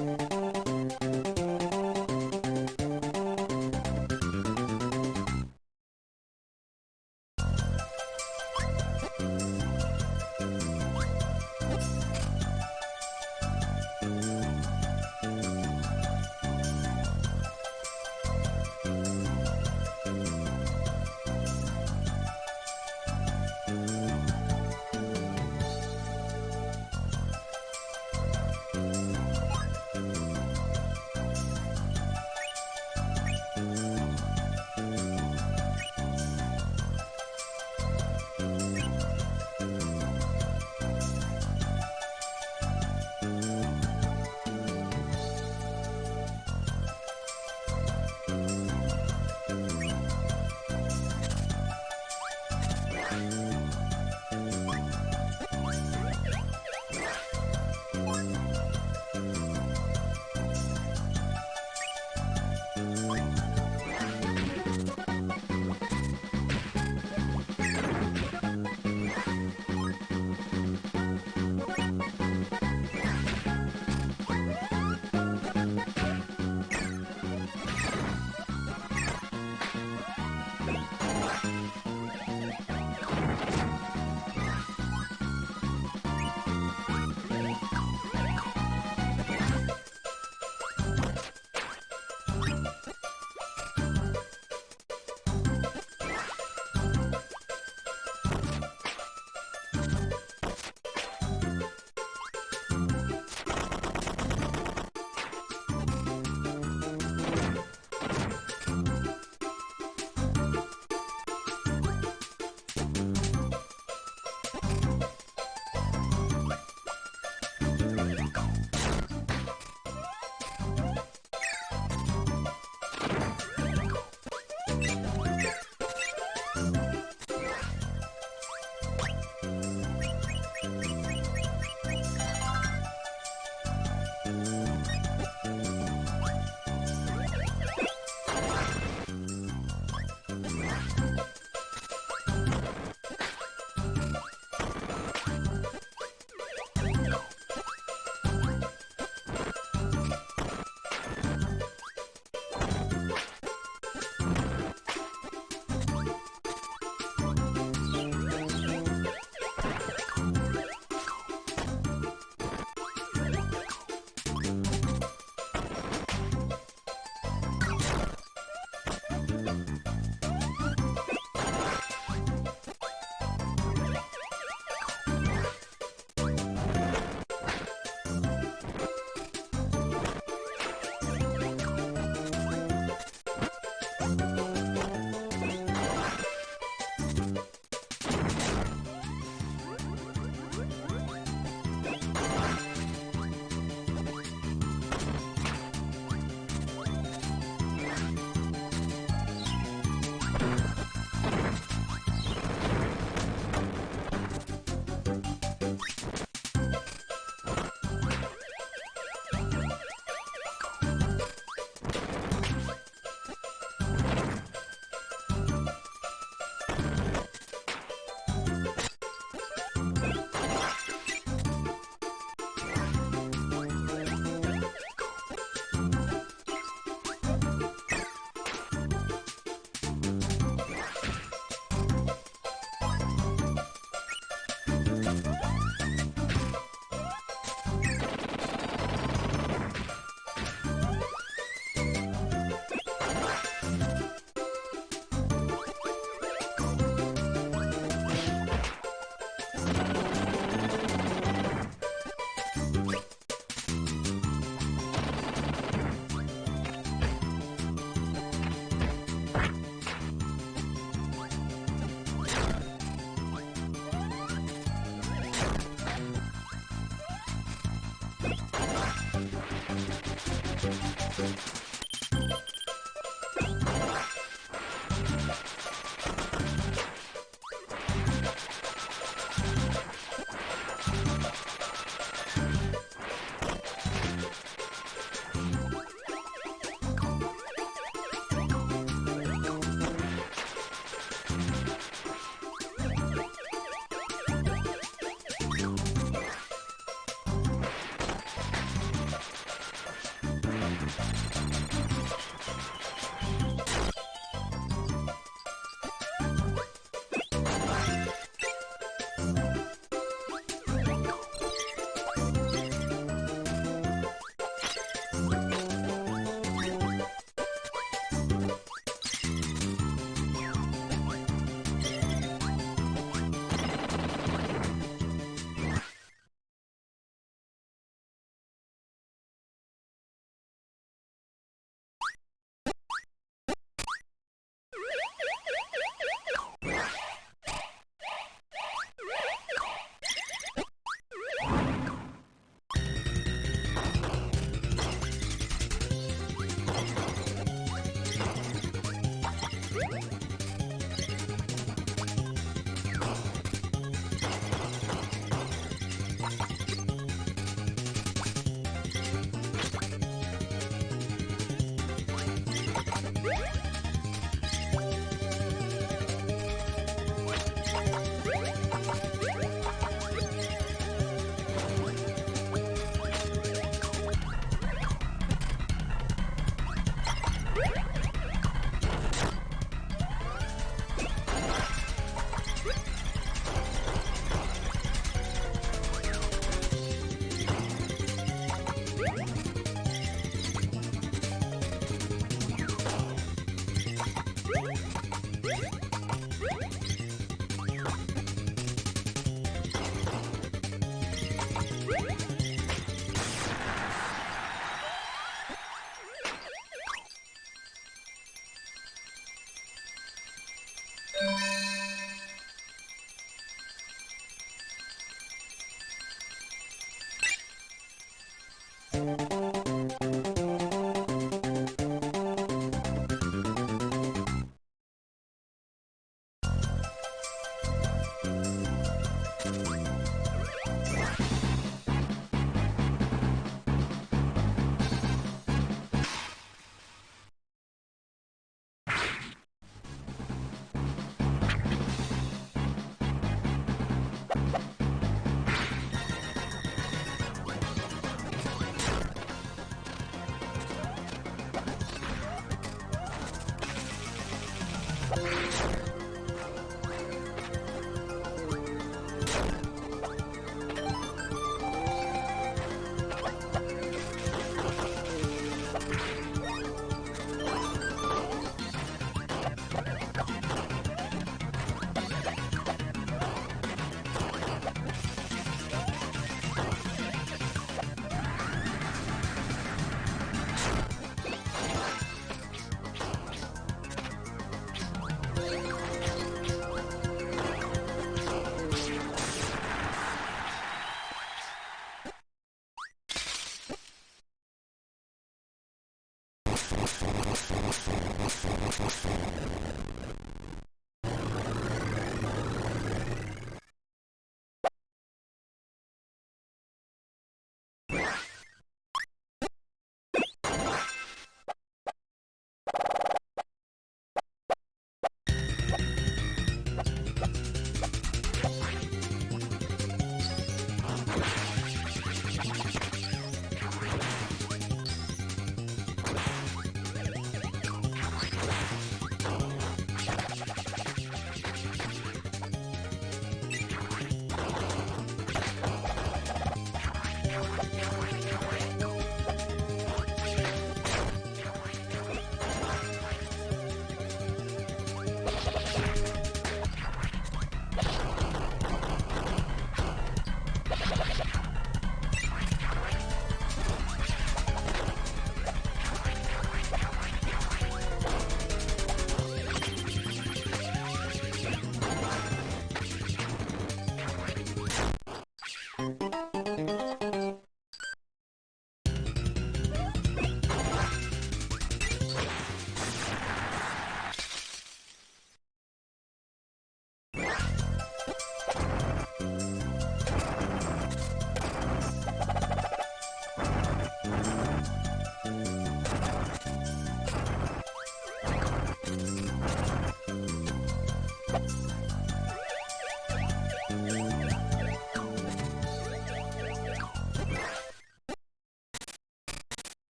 you